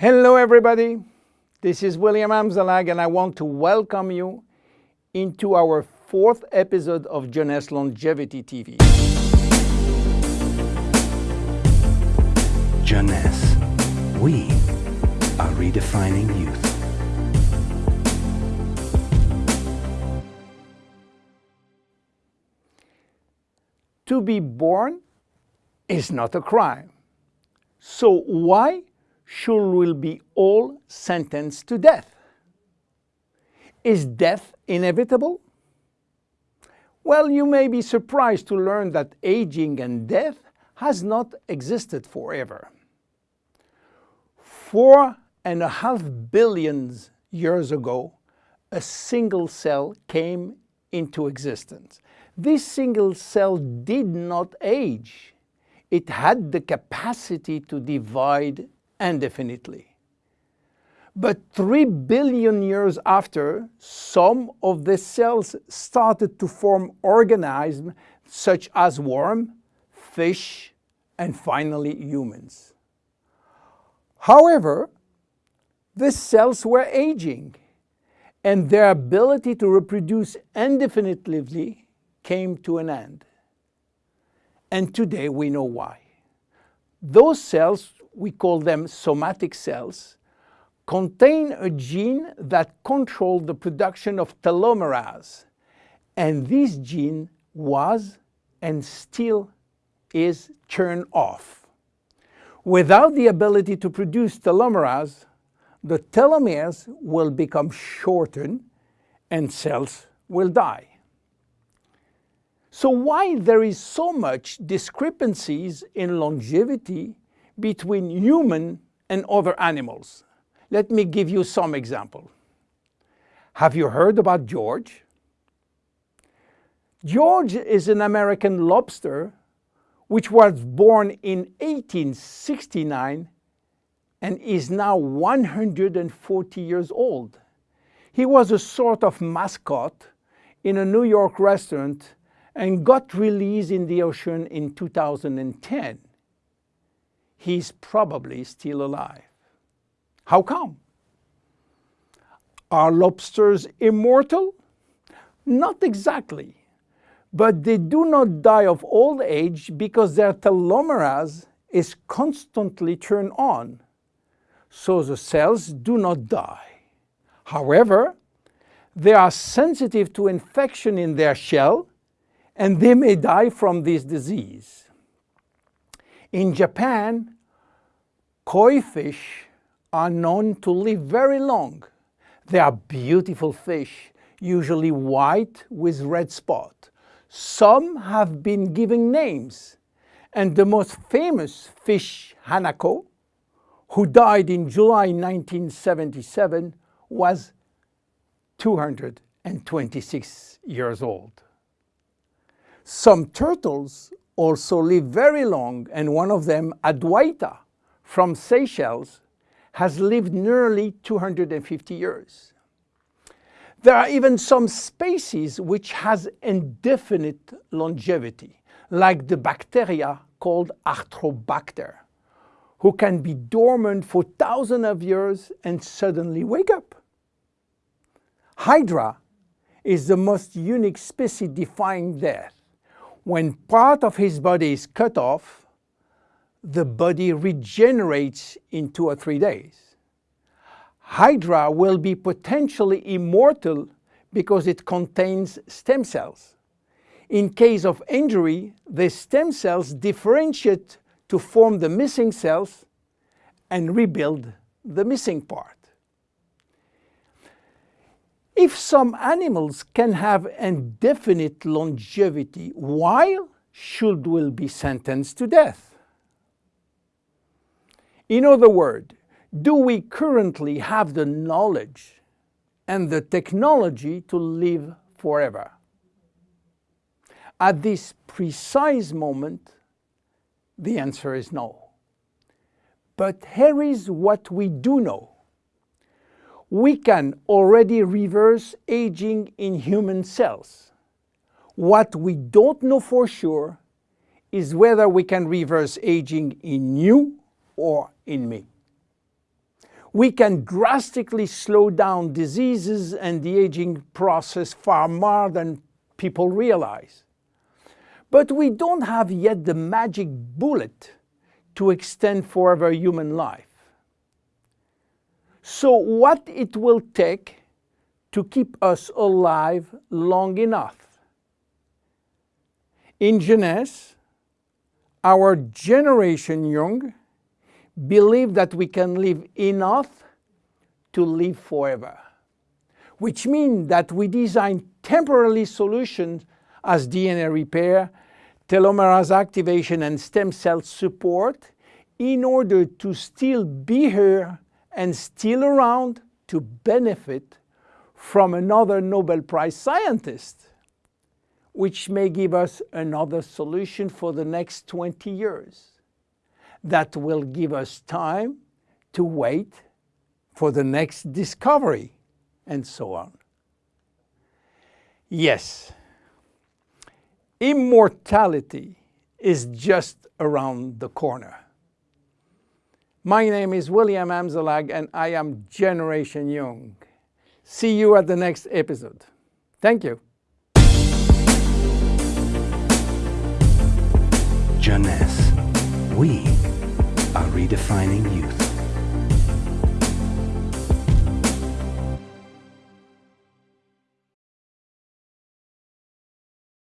Hello everybody, this is William Amzalag and I want to welcome you into our fourth episode of Jeunesse Longevity TV. Jeunesse, we are redefining youth. To be born is not a crime. So why should we be all sentenced to death? Is death inevitable? Well, you may be surprised to learn that aging and death has not existed forever. Four and a half billion years ago, a single cell came into existence. This single cell did not age. It had the capacity to divide indefinitely. But three billion years after, some of the cells started to form organisms such as worm, fish, and finally humans. However, the cells were aging and their ability to reproduce indefinitely came to an end. And today we know why. Those cells, we call them somatic cells, contain a gene that controls the production of telomerase. And this gene was and still is turned off. Without the ability to produce telomerase, the telomeres will become shortened and cells will die. So why there is so much discrepancies in longevity between human and other animals? Let me give you some example. Have you heard about George? George is an American lobster which was born in 1869 and is now 140 years old. He was a sort of mascot in a New York restaurant and got released in the ocean in 2010. He's probably still alive. How come? Are lobsters immortal? Not exactly, but they do not die of old age because their telomerase is constantly turned on, so the cells do not die. However, they are sensitive to infection in their shell and they may die from this disease. In Japan, koi fish are known to live very long. They are beautiful fish, usually white with red spot. Some have been given names, and the most famous fish, Hanako, who died in July 1977, was 226 years old. Some turtles also live very long and one of them, Adwaita from Seychelles, has lived nearly 250 years. There are even some species which has indefinite longevity, like the bacteria called Arthrobacter, who can be dormant for thousands of years and suddenly wake up. Hydra is the most unique species defying death. When part of his body is cut off, the body regenerates in two or three days. Hydra will be potentially immortal because it contains stem cells. In case of injury, the stem cells differentiate to form the missing cells and rebuild the missing part. If some animals can have indefinite longevity, why should we be sentenced to death? In other words, do we currently have the knowledge and the technology to live forever? At this precise moment, the answer is no. But here is what we do know we can already reverse aging in human cells. What we don't know for sure is whether we can reverse aging in you or in me. we can drastically slow down diseases and the aging process far more than people realize. But we don't have yet the magic bullet to extend forever human life. So what it will take to keep us alive long enough? In Jeunesse, our generation young believe that we can live enough to live forever, which means that we design temporary solutions as DNA repair, telomerase activation and stem cell support in order to still be here and still around to benefit from another Nobel Prize scientist, which may give us another solution for the next 20 years that will give us time to wait for the next discovery and so on. Yes, immortality is just around the corner. My name is William Amzalag and I am Generation Young. See you at the next episode. Thank you. Jeunesse. We are redefining youth.